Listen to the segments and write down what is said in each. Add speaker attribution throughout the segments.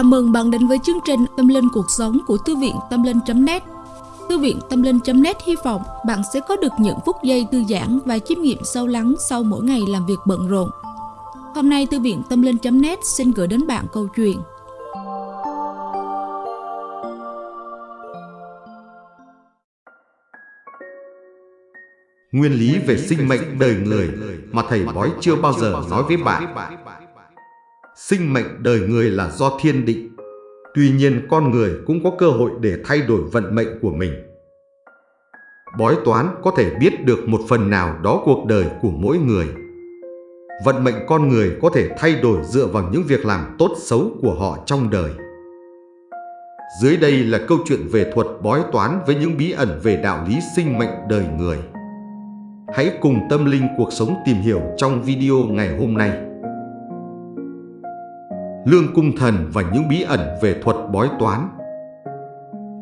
Speaker 1: Chào mừng bạn đến với chương trình Tâm Linh Cuộc Sống của Thư viện Tâm Linh.net Thư viện Tâm Linh.net hy vọng bạn sẽ có được những phút giây thư giãn và chiêm nghiệm sâu lắng sau mỗi ngày làm việc bận rộn. Hôm nay, Thư viện Tâm Linh.net xin gửi đến bạn câu chuyện
Speaker 2: Nguyên lý về sinh mệnh đời người mà thầy bói chưa bao giờ nói với bạn. Sinh mệnh đời người là do thiên định. Tuy nhiên con người cũng có cơ hội để thay đổi vận mệnh của mình. Bói toán có thể biết được một phần nào đó cuộc đời của mỗi người. Vận mệnh con người có thể thay đổi dựa vào những việc làm tốt xấu của họ trong đời. Dưới đây là câu chuyện về thuật bói toán với những bí ẩn về đạo lý sinh mệnh đời người. Hãy cùng tâm linh cuộc sống tìm hiểu trong video ngày hôm nay. Lương Cung Thần và những bí ẩn về thuật bói toán.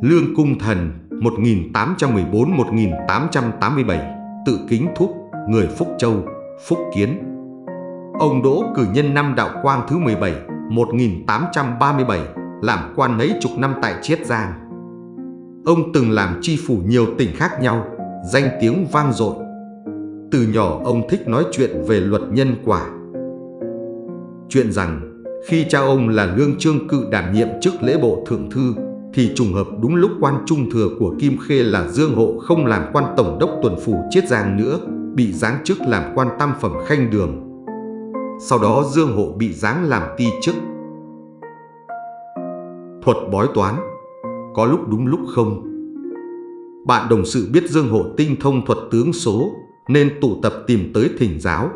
Speaker 2: Lương Cung Thần 1814-1887 Tự kính thúc, người Phúc Châu, Phúc Kiến. Ông Đỗ cử nhân năm đạo quang thứ 17 1837 làm quan mấy chục năm tại Chiết Giang. Ông từng làm chi phủ nhiều tỉnh khác nhau Danh tiếng vang dội. Từ nhỏ ông thích nói chuyện về luật nhân quả. Chuyện rằng khi cha ông là lương trương cự đảm nhiệm chức lễ bộ thượng thư thì trùng hợp đúng lúc quan trung thừa của Kim Khê là Dương Hộ không làm quan tổng đốc tuần phủ Chiết Giang nữa, bị giáng chức làm quan tam phẩm khanh đường. Sau đó Dương Hộ bị giáng làm ti chức. Thuật bói toán, có lúc đúng lúc không. Bạn đồng sự biết Dương Hộ tinh thông thuật tướng số nên tụ tập tìm tới thỉnh giáo.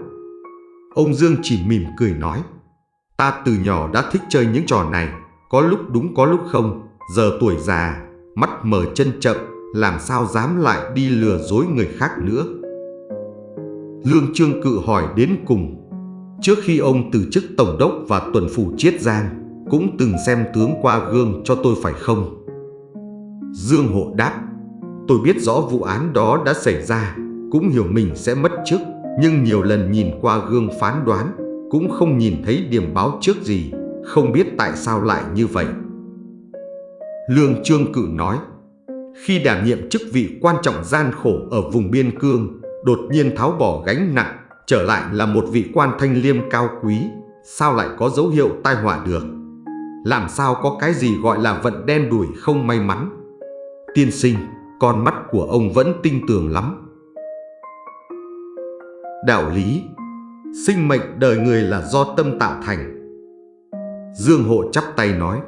Speaker 2: Ông Dương chỉ mỉm cười nói, ta từ nhỏ đã thích chơi những trò này, có lúc đúng có lúc không, giờ tuổi già, mắt mở chân chậm, làm sao dám lại đi lừa dối người khác nữa. Lương Trương Cự hỏi đến cùng, trước khi ông từ chức Tổng đốc và tuần phủ Chiết Giang, cũng từng xem tướng qua gương cho tôi phải không? Dương Hộ đáp, tôi biết rõ vụ án đó đã xảy ra, cũng hiểu mình sẽ mất chức, nhưng nhiều lần nhìn qua gương phán đoán, cũng không nhìn thấy điểm báo trước gì, không biết tại sao lại như vậy. Lương Trương Cự nói, khi đảm nhiệm chức vị quan trọng gian khổ ở vùng biên cương, đột nhiên tháo bỏ gánh nặng, trở lại là một vị quan thanh liêm cao quý, sao lại có dấu hiệu tai họa được? Làm sao có cái gì gọi là vận đen đuổi không may mắn? Tiên sinh, con mắt của ông vẫn tinh tường lắm. Đạo lý Sinh mệnh đời người là do tâm tạo thành. Dương Hộ chắp tay nói,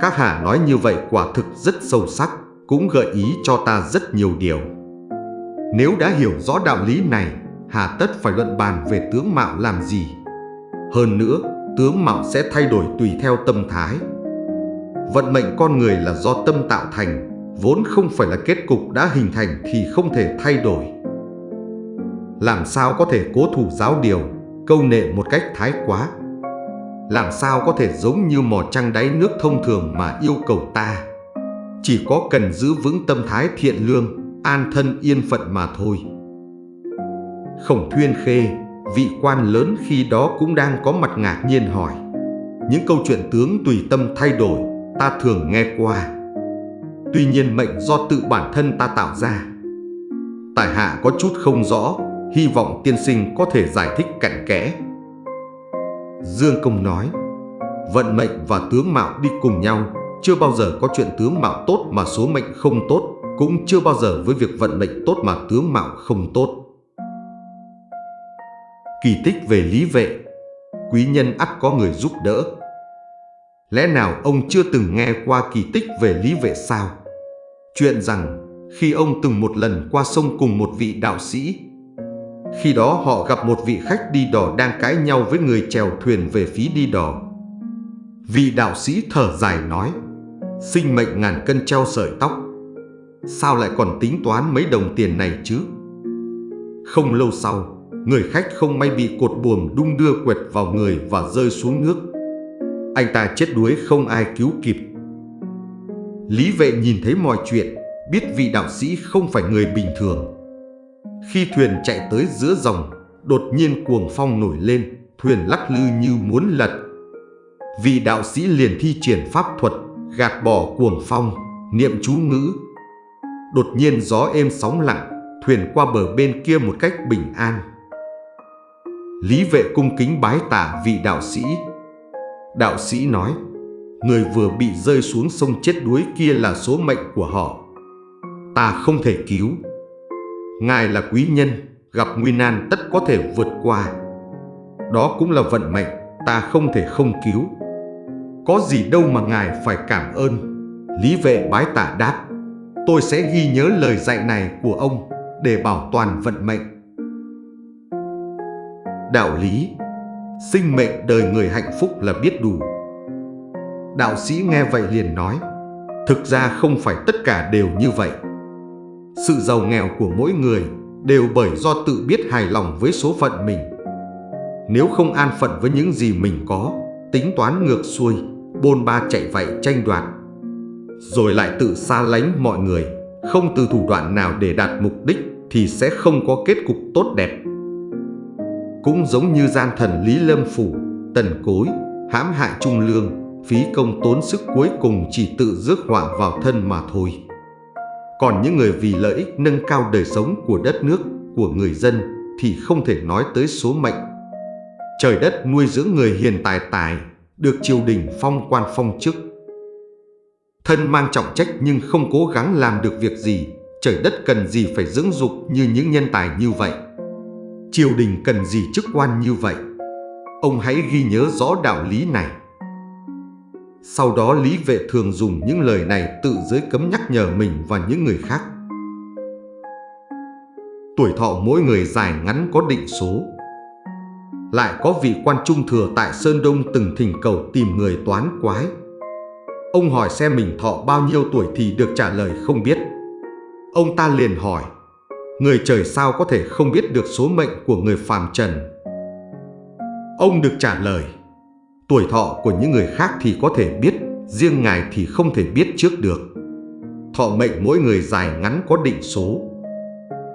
Speaker 2: Các hạ nói như vậy quả thực rất sâu sắc, Cũng gợi ý cho ta rất nhiều điều. Nếu đã hiểu rõ đạo lý này Hà tất phải luận bàn về tướng mạo làm gì. Hơn nữa, Tướng mạo sẽ thay đổi tùy theo tâm thái. Vận mệnh con người là do tâm tạo thành, Vốn không phải là kết cục đã hình thành thì không thể thay đổi làm sao có thể cố thủ giáo điều, câu nệ một cách thái quá. Làm sao có thể giống như mò trăng đáy nước thông thường mà yêu cầu ta. Chỉ có cần giữ vững tâm thái thiện lương, an thân yên phận mà thôi. Khổng Thuyên Khê, vị quan lớn khi đó cũng đang có mặt ngạc nhiên hỏi. Những câu chuyện tướng tùy tâm thay đổi, ta thường nghe qua. Tuy nhiên mệnh do tự bản thân ta tạo ra. tài hạ có chút không rõ hy vọng tiên sinh có thể giải thích cặn kẽ. Dương Công nói, vận mệnh và tướng mạo đi cùng nhau, chưa bao giờ có chuyện tướng mạo tốt mà số mệnh không tốt, cũng chưa bao giờ với việc vận mệnh tốt mà tướng mạo không tốt. Kỳ tích về lý vệ, quý nhân ắt có người giúp đỡ. Lẽ nào ông chưa từng nghe qua kỳ tích về lý vệ sao? Chuyện rằng khi ông từng một lần qua sông cùng một vị đạo sĩ khi đó họ gặp một vị khách đi đò đang cãi nhau với người chèo thuyền về phía đi đò. Vị đạo sĩ thở dài nói, sinh mệnh ngàn cân treo sợi tóc. Sao lại còn tính toán mấy đồng tiền này chứ? Không lâu sau, người khách không may bị cột buồm đung đưa quẹt vào người và rơi xuống nước. Anh ta chết đuối không ai cứu kịp. Lý vệ nhìn thấy mọi chuyện, biết vị đạo sĩ không phải người bình thường khi thuyền chạy tới giữa dòng, đột nhiên cuồng phong nổi lên, thuyền lắc lư như muốn lật. vị đạo sĩ liền thi triển pháp thuật, gạt bỏ cuồng phong, niệm chú ngữ. Đột nhiên gió êm sóng lặng, thuyền qua bờ bên kia một cách bình an. Lý vệ cung kính bái tạ vị đạo sĩ. Đạo sĩ nói, người vừa bị rơi xuống sông chết đuối kia là số mệnh của họ. Ta không thể cứu. Ngài là quý nhân, gặp nguy nan tất có thể vượt qua. Đó cũng là vận mệnh, ta không thể không cứu. Có gì đâu mà ngài phải cảm ơn. Lý vệ bái tạ đáp, tôi sẽ ghi nhớ lời dạy này của ông để bảo toàn vận mệnh. Đạo lý Sinh mệnh đời người hạnh phúc là biết đủ. Đạo sĩ nghe vậy liền nói, thực ra không phải tất cả đều như vậy. Sự giàu nghèo của mỗi người đều bởi do tự biết hài lòng với số phận mình. Nếu không an phận với những gì mình có, tính toán ngược xuôi, bôn ba chạy vậy tranh đoạt, rồi lại tự xa lánh mọi người, không từ thủ đoạn nào để đạt mục đích thì sẽ không có kết cục tốt đẹp. Cũng giống như gian thần Lý Lâm Phủ, tần cối, hãm hại trung lương, phí công tốn sức cuối cùng chỉ tự rước họa vào thân mà thôi. Còn những người vì lợi ích nâng cao đời sống của đất nước, của người dân thì không thể nói tới số mệnh. Trời đất nuôi dưỡng người hiền tài tài, được triều đình phong quan phong chức. Thân mang trọng trách nhưng không cố gắng làm được việc gì, trời đất cần gì phải dưỡng dục như những nhân tài như vậy. Triều đình cần gì chức quan như vậy? Ông hãy ghi nhớ rõ đạo lý này. Sau đó Lý Vệ thường dùng những lời này tự giới cấm nhắc nhở mình và những người khác. Tuổi thọ mỗi người dài ngắn có định số. Lại có vị quan trung thừa tại Sơn Đông từng thỉnh cầu tìm người toán quái. Ông hỏi xem mình thọ bao nhiêu tuổi thì được trả lời không biết. Ông ta liền hỏi, người trời sao có thể không biết được số mệnh của người phàm trần? Ông được trả lời, Tuổi thọ của những người khác thì có thể biết, riêng ngài thì không thể biết trước được. Thọ mệnh mỗi người dài ngắn có định số.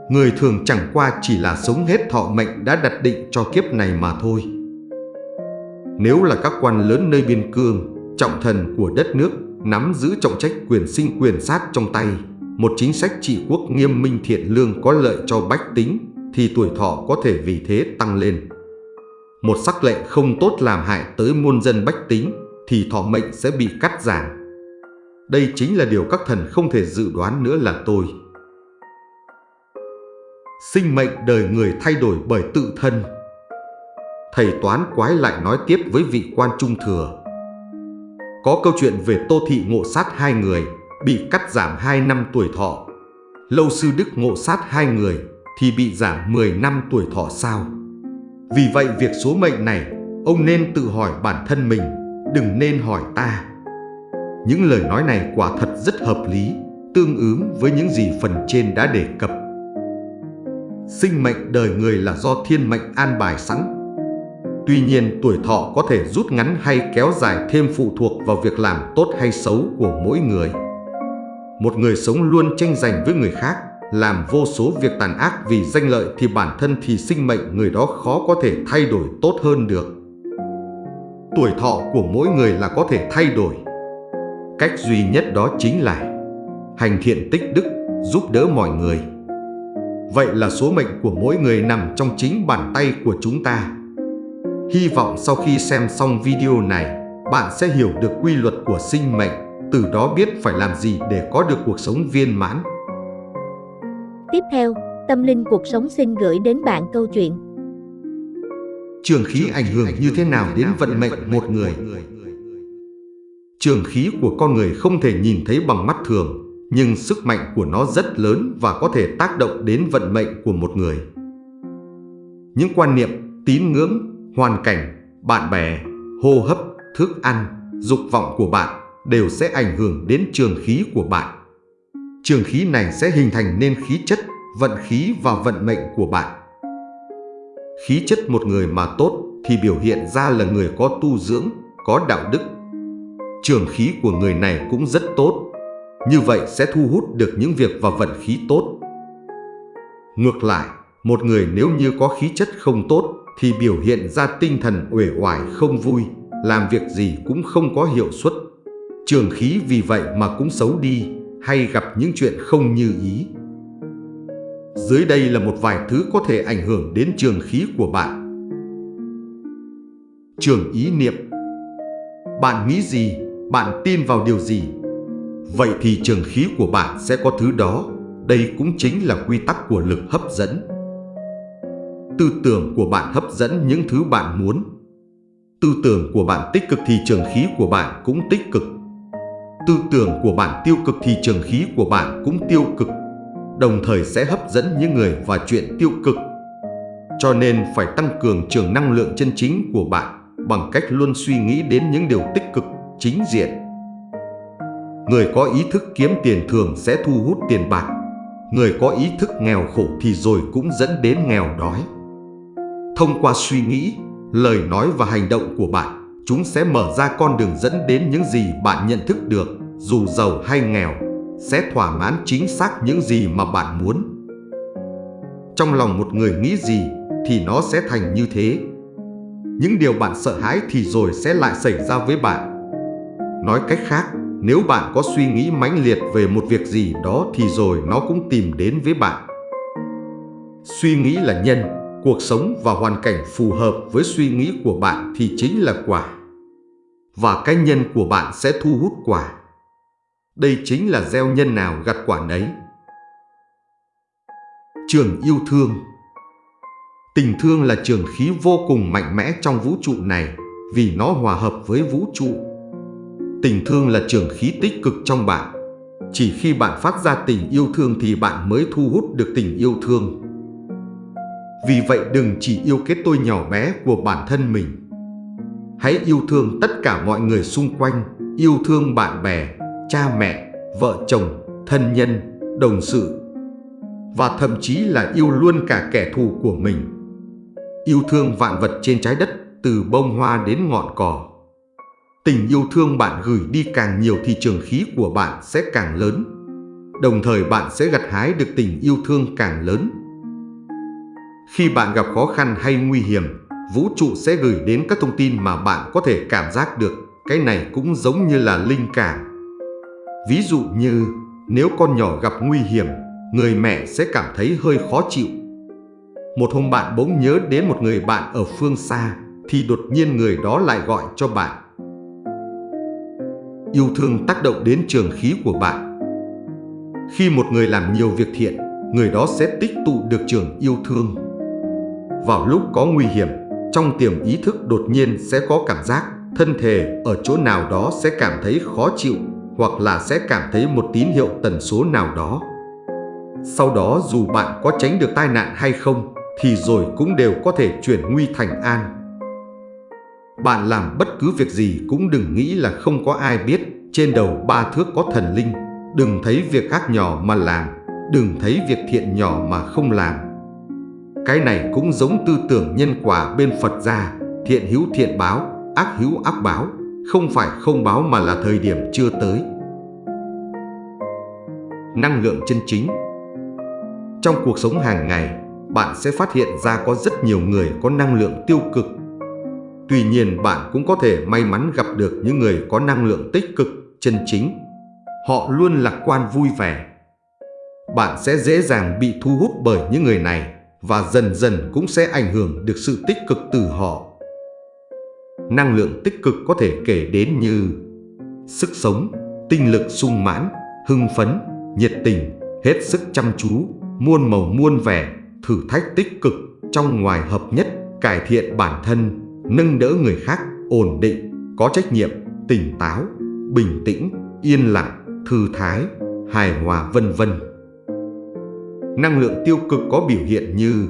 Speaker 2: Người thường chẳng qua chỉ là sống hết thọ mệnh đã đặt định cho kiếp này mà thôi. Nếu là các quan lớn nơi biên cương, trọng thần của đất nước, nắm giữ trọng trách quyền sinh quyền sát trong tay, một chính sách trị quốc nghiêm minh thiện lương có lợi cho bách tính, thì tuổi thọ có thể vì thế tăng lên một sắc lệnh không tốt làm hại tới muôn dân bách tính thì thọ mệnh sẽ bị cắt giảm. Đây chính là điều các thần không thể dự đoán nữa là tôi. Sinh mệnh đời người thay đổi bởi tự thân. Thầy toán quái lại nói tiếp với vị quan trung thừa. Có câu chuyện về Tô Thị ngộ sát hai người, bị cắt giảm 2 năm tuổi thọ. Lâu sư Đức ngộ sát hai người thì bị giảm 10 năm tuổi thọ sao? Vì vậy việc số mệnh này, ông nên tự hỏi bản thân mình, đừng nên hỏi ta. Những lời nói này quả thật rất hợp lý, tương ứng với những gì phần trên đã đề cập. Sinh mệnh đời người là do thiên mệnh an bài sẵn. Tuy nhiên tuổi thọ có thể rút ngắn hay kéo dài thêm phụ thuộc vào việc làm tốt hay xấu của mỗi người. Một người sống luôn tranh giành với người khác làm vô số việc tàn ác vì danh lợi thì bản thân thì sinh mệnh người đó khó có thể thay đổi tốt hơn được. Tuổi thọ của mỗi người là có thể thay đổi. Cách duy nhất đó chính là hành thiện tích đức, giúp đỡ mọi người. Vậy là số mệnh của mỗi người nằm trong chính bàn tay của chúng ta. Hy vọng sau khi xem xong video này, bạn sẽ hiểu được quy luật của sinh mệnh, từ đó biết phải làm gì để có được cuộc sống viên mãn.
Speaker 3: Tiếp theo, Tâm Linh Cuộc Sống xin gửi đến bạn câu chuyện
Speaker 2: Trường khí ảnh hưởng như thế nào đến vận mệnh một người? Trường khí của con người không thể nhìn thấy bằng mắt thường, nhưng sức mạnh của nó rất lớn và có thể tác động đến vận mệnh của một người. Những quan niệm, tín ngưỡng, hoàn cảnh, bạn bè, hô hấp, thức ăn, dục vọng của bạn đều sẽ ảnh hưởng đến trường khí của bạn trường khí này sẽ hình thành nên khí chất, vận khí và vận mệnh của bạn. Khí chất một người mà tốt thì biểu hiện ra là người có tu dưỡng, có đạo đức. Trường khí của người này cũng rất tốt, như vậy sẽ thu hút được những việc và vận khí tốt. Ngược lại, một người nếu như có khí chất không tốt thì biểu hiện ra tinh thần uể oải không vui, làm việc gì cũng không có hiệu suất. Trường khí vì vậy mà cũng xấu đi hay gặp những chuyện không như ý. Dưới đây là một vài thứ có thể ảnh hưởng đến trường khí của bạn. Trường ý niệm Bạn nghĩ gì, bạn tin vào điều gì? Vậy thì trường khí của bạn sẽ có thứ đó. Đây cũng chính là quy tắc của lực hấp dẫn. Tư tưởng của bạn hấp dẫn những thứ bạn muốn. Tư tưởng của bạn tích cực thì trường khí của bạn cũng tích cực. Tư tưởng của bạn tiêu cực thì trường khí của bạn cũng tiêu cực đồng thời sẽ hấp dẫn những người và chuyện tiêu cực. Cho nên phải tăng cường trường năng lượng chân chính của bạn bằng cách luôn suy nghĩ đến những điều tích cực, chính diện. Người có ý thức kiếm tiền thường sẽ thu hút tiền bạc. Người có ý thức nghèo khổ thì rồi cũng dẫn đến nghèo đói. Thông qua suy nghĩ, lời nói và hành động của bạn, chúng sẽ mở ra con đường dẫn đến những gì bạn nhận thức được, dù giàu hay nghèo sẽ thỏa mãn chính xác những gì mà bạn muốn. Trong lòng một người nghĩ gì thì nó sẽ thành như thế. Những điều bạn sợ hãi thì rồi sẽ lại xảy ra với bạn. Nói cách khác, nếu bạn có suy nghĩ mãnh liệt về một việc gì đó thì rồi nó cũng tìm đến với bạn. Suy nghĩ là nhân, cuộc sống và hoàn cảnh phù hợp với suy nghĩ của bạn thì chính là quả. Và cái nhân của bạn sẽ thu hút quả. Đây chính là gieo nhân nào gặt quả nấy. Trường yêu thương Tình thương là trường khí vô cùng mạnh mẽ trong vũ trụ này vì nó hòa hợp với vũ trụ. Tình thương là trường khí tích cực trong bạn. Chỉ khi bạn phát ra tình yêu thương thì bạn mới thu hút được tình yêu thương. Vì vậy đừng chỉ yêu cái tôi nhỏ bé của bản thân mình. Hãy yêu thương tất cả mọi người xung quanh, yêu thương bạn bè, cha mẹ, vợ chồng, thân nhân, đồng sự và thậm chí là yêu luôn cả kẻ thù của mình. Yêu thương vạn vật trên trái đất từ bông hoa đến ngọn cỏ. Tình yêu thương bạn gửi đi càng nhiều thì trường khí của bạn sẽ càng lớn. Đồng thời bạn sẽ gặt hái được tình yêu thương càng lớn. Khi bạn gặp khó khăn hay nguy hiểm, vũ trụ sẽ gửi đến các thông tin mà bạn có thể cảm giác được. Cái này cũng giống như là linh cảm Ví dụ như nếu con nhỏ gặp nguy hiểm, người mẹ sẽ cảm thấy hơi khó chịu. Một hôm bạn bỗng nhớ đến một người bạn ở phương xa thì đột nhiên người đó lại gọi cho bạn. Yêu thương tác động đến trường khí của bạn. Khi một người làm nhiều việc thiện, người đó sẽ tích tụ được trường yêu thương. Vào lúc có nguy hiểm, trong tiềm ý thức đột nhiên sẽ có cảm giác thân thể ở chỗ nào đó sẽ cảm thấy khó chịu hoặc là sẽ cảm thấy một tín hiệu tần số nào đó. Sau đó dù bạn có tránh được tai nạn hay không thì rồi cũng đều có thể chuyển nguy thành an. Bạn làm bất cứ việc gì cũng đừng nghĩ là không có ai biết trên đầu ba thước có thần linh. Đừng thấy việc ác nhỏ mà làm, đừng thấy việc thiện nhỏ mà không làm. Cái này cũng giống tư tưởng nhân quả bên Phật gia, thiện hữu thiện báo, ác hữu ác báo. Không phải không báo mà là thời điểm chưa tới Năng lượng chân chính Trong cuộc sống hàng ngày, bạn sẽ phát hiện ra có rất nhiều người có năng lượng tiêu cực. Tuy nhiên bạn cũng có thể may mắn gặp được những người có năng lượng tích cực, chân chính. Họ luôn lạc quan vui vẻ. Bạn sẽ dễ dàng bị thu hút bởi những người này và dần dần cũng sẽ ảnh hưởng được sự tích cực từ họ năng lượng tích cực có thể kể đến như sức sống, tinh lực sung mãn, hưng phấn, nhiệt tình, hết sức chăm chú, muôn màu muôn vẻ, thử thách tích cực, trong ngoài hợp nhất, cải thiện bản thân, nâng đỡ người khác, ổn định, có trách nhiệm, tỉnh táo, bình tĩnh, yên lặng, thư thái, hài hòa vân vân. Năng lượng tiêu cực có biểu hiện như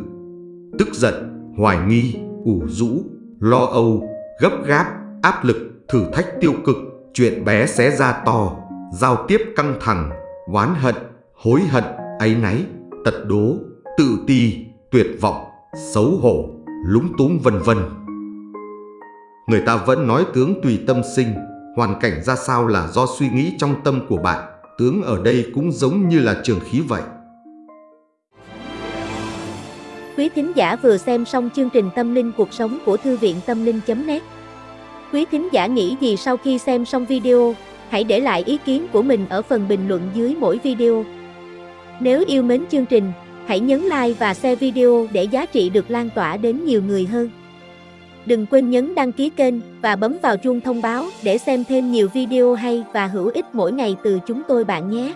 Speaker 2: tức giận, hoài nghi, ủ rũ, lo âu, gấp gáp, áp lực, thử thách tiêu cực, chuyện bé xé ra to, giao tiếp căng thẳng, oán hận, hối hận, áy náy, tật đố, tự ti, tuyệt vọng, xấu hổ, lúng túng vân vân. Người ta vẫn nói tướng tùy tâm sinh, hoàn cảnh ra sao là do suy nghĩ trong tâm của bạn, tướng ở đây cũng giống như là trường khí vậy.
Speaker 3: Quý thính giả vừa xem xong chương trình Tâm linh cuộc sống của Thư viện Tâm linh.net Quý thính giả nghĩ gì sau khi xem xong video? Hãy để lại ý kiến của mình ở phần bình luận dưới mỗi video. Nếu yêu mến chương trình, hãy nhấn like và share video để giá trị được lan tỏa đến nhiều người hơn. Đừng quên nhấn đăng ký kênh và bấm vào chuông thông báo để xem thêm nhiều video hay và hữu ích mỗi ngày từ chúng tôi bạn nhé.